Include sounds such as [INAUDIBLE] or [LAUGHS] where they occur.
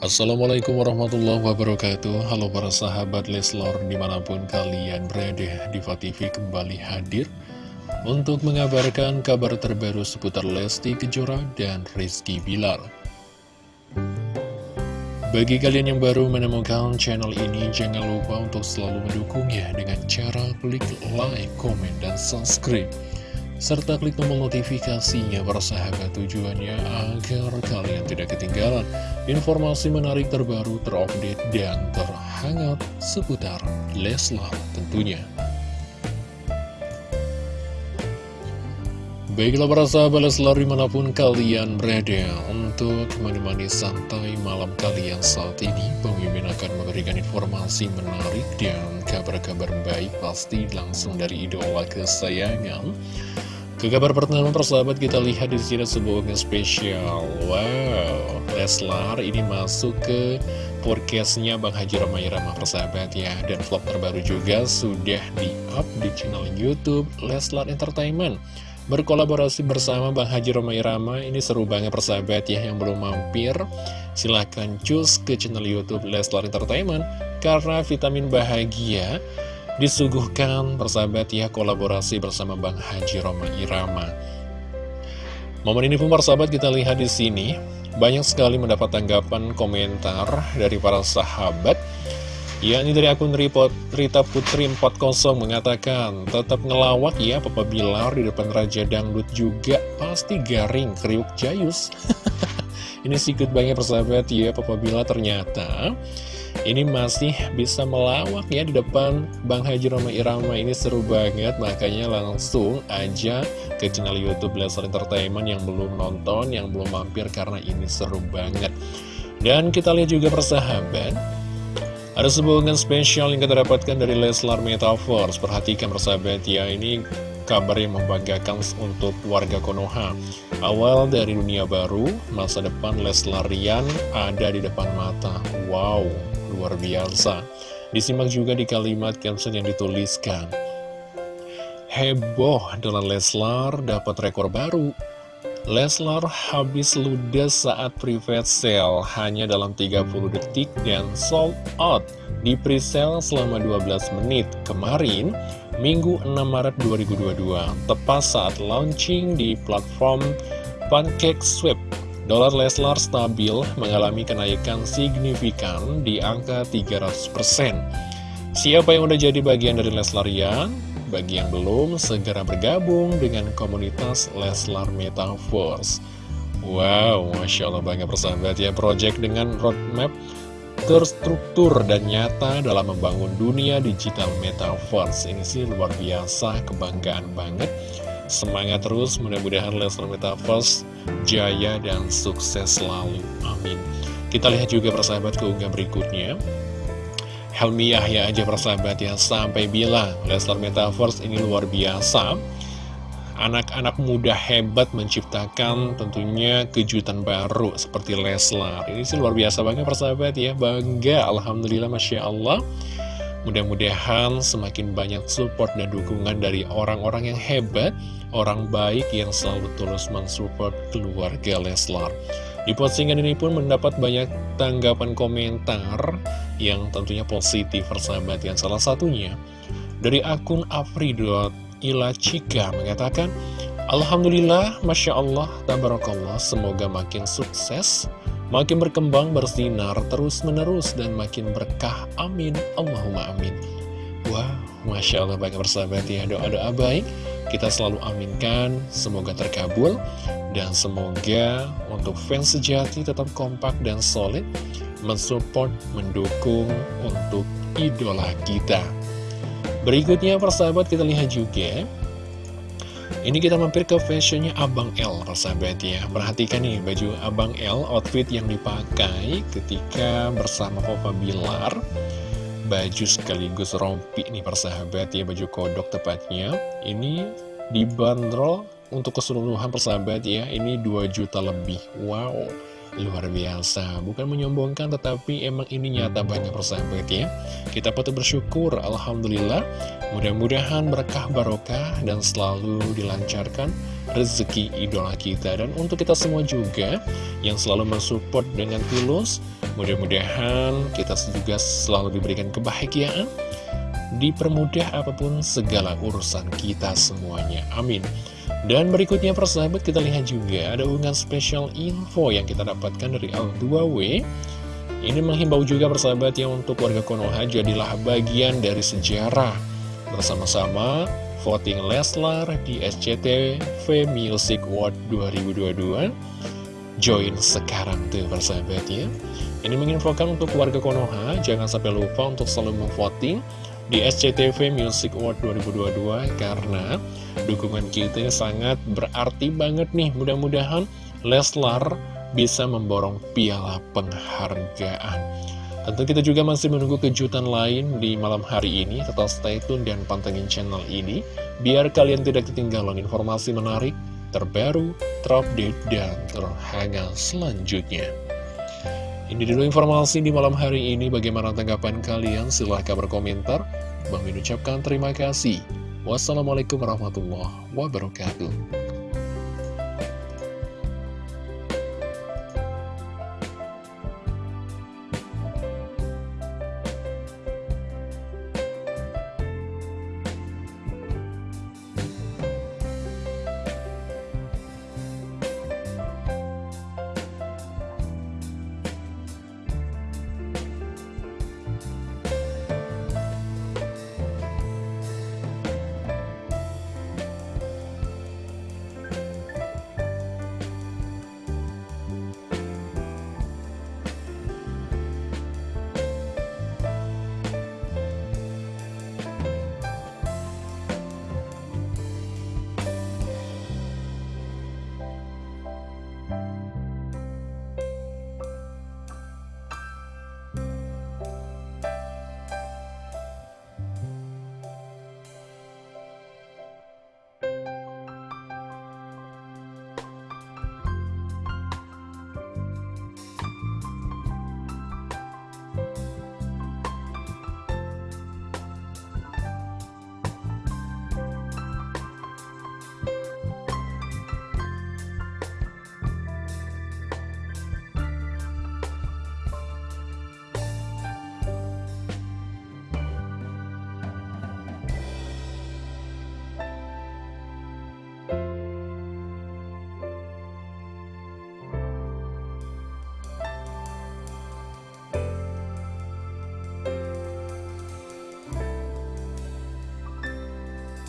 Assalamualaikum warahmatullahi wabarakatuh. Halo para sahabat Leslor di mana pun kalian berada Diva TV kembali hadir Untuk mengabarkan kabar terbaru seputar Lesti Kejora dan Rizky Bilar. Bagi kalian yang baru menemukan channel ini Jangan lupa untuk selalu mendukungnya Dengan cara klik like, komen, dan subscribe serta klik tombol notifikasinya persahabat tujuannya agar kalian tidak ketinggalan informasi menarik terbaru terupdate dan terhangat seputar Leslar tentunya. Baiklah para sahabat Leslar di mana pun kalian berada untuk menemani santai malam kalian saat ini Pemimpin akan memberikan informasi menarik dan kabar-kabar baik pasti langsung dari idola kesayangan ke kabar pertama persahabat kita lihat di sini sebuah yang spesial. Wow, Leslar ini masuk ke podcastnya Bang Haji Ramai Ramah persahabat ya. Dan vlog terbaru juga sudah di-up di channel Youtube Leslar Entertainment. Berkolaborasi bersama Bang Haji Ramai Ramah ini seru banget persahabat ya yang belum mampir. Silahkan cus ke channel Youtube Leslar Entertainment karena vitamin bahagia disuguhkan persahabat ya kolaborasi bersama Bang Haji Roma Irama. Momen ini pun persahabat kita lihat di sini banyak sekali mendapat tanggapan komentar dari para sahabat. Ya, ini dari akun Rita Putri 40 mengatakan, tetap ngelawak ya Papa Bilar di depan Raja Dangdut juga pasti garing, kriuk jayus. [LAUGHS] ini sikut banget persahabat ya Papa Bilar ternyata ini masih bisa melawak ya di depan Bang Haji Roma Irama. Ini seru banget makanya langsung aja ke channel Youtube Leslar Entertainment yang belum nonton yang belum mampir karena ini seru banget. Dan kita lihat juga persahabat ada sebuah spesial yang kita dapatkan dari Leslar Metaverse. Perhatikan persahabat ya ini kabar yang membanggakan untuk warga Konoha. Awal dari dunia baru masa depan Leslarian ada di depan mata. Wow luar biasa. Disimak juga di kalimat caption yang dituliskan. Heboh dengan Leslar dapat rekor baru. Leslar habis ludes saat private sale hanya dalam 30 detik dan sold out di presale selama 12 menit kemarin, Minggu 6 Maret 2022, tepat saat launching di platform Pancake Swap Dolar Leslar stabil mengalami kenaikan signifikan di angka 300%. Siapa yang udah jadi bagian dari Leslarian? Bagi yang belum, segera bergabung dengan komunitas Leslar Metaverse. Wow, Masya Allah banyak persahabat ya, project dengan roadmap terstruktur dan nyata dalam membangun dunia digital Metaverse. Ini sih luar biasa, kebanggaan banget. Semangat terus, mudah-mudahan Leslar Metaverse jaya dan sukses selalu. Amin. Kita lihat juga persahabat keunggah berikutnya. Helmi Yahya aja persahabat ya, sampai bilang Leslar Metaverse ini luar biasa. Anak-anak muda hebat menciptakan tentunya kejutan baru seperti Leslar. Ini sih luar biasa banget persahabat ya, bangga. Alhamdulillah, Masya Allah. Mudah-mudahan semakin banyak support dan dukungan dari orang-orang yang hebat, orang baik yang selalu tulus mensupport keluarga Leslar. Di postingan ini pun mendapat banyak tanggapan komentar yang tentunya positif persahabat yang salah satunya dari akun afri.ilacika mengatakan Alhamdulillah, Masya Allah, Tabarakallah, semoga makin sukses makin berkembang, bersinar terus-menerus, dan makin berkah. Amin. Allahumma amin. Wah, Masya Allah banyak bersahabat ya, doa-doa baik. Kita selalu aminkan, semoga terkabul. Dan semoga untuk fans sejati tetap kompak dan solid, mensupport, mendukung untuk idola kita. Berikutnya persahabat kita lihat juga ini kita mampir ke fashionnya Abang L, persahabat ya. Perhatikan nih baju Abang L, outfit yang dipakai ketika bersama Papa Bilar. Baju sekaligus rompi nih persahabat ya, baju kodok tepatnya. Ini dibanderol untuk keseluruhan persahabat ya, ini 2 juta lebih. Wow! Luar biasa, bukan menyombongkan tetapi emang ini nyata banyak persahabat ya. Kita patut bersyukur, Alhamdulillah. Mudah-mudahan berkah barokah dan selalu dilancarkan rezeki idola kita. Dan untuk kita semua juga yang selalu mensupport dengan tulus Mudah-mudahan kita juga selalu diberikan kebahagiaan, dipermudah apa pun segala urusan kita semuanya. Amin. Dan berikutnya persahabat kita lihat juga ada unggahan spesial info yang kita dapatkan dari Al2W Ini menghimbau juga persahabat yang untuk warga Konoha jadilah bagian dari sejarah. Bersama-sama voting Leslar di SCTV Music Award 2022 Join sekarang tuh persahabat ya. Ini menginfokan untuk warga Konoha Jangan sampai lupa untuk selalu memvoting di SCTV Music Award 2022 karena dukungan kita sangat berarti banget nih. Mudah-mudahan Leslar bisa memborong piala penghargaan. Tentu kita juga masih menunggu kejutan lain di malam hari ini tetap stay tune dan pantengin channel ini biar kalian tidak ketinggalan informasi menarik terbaru, terupdate, dan terhangat selanjutnya ini dulu informasi di malam hari ini. Bagaimana tanggapan kalian? Silahkan berkomentar. Bang Min ucapkan terima kasih. Wassalamualaikum warahmatullahi wabarakatuh.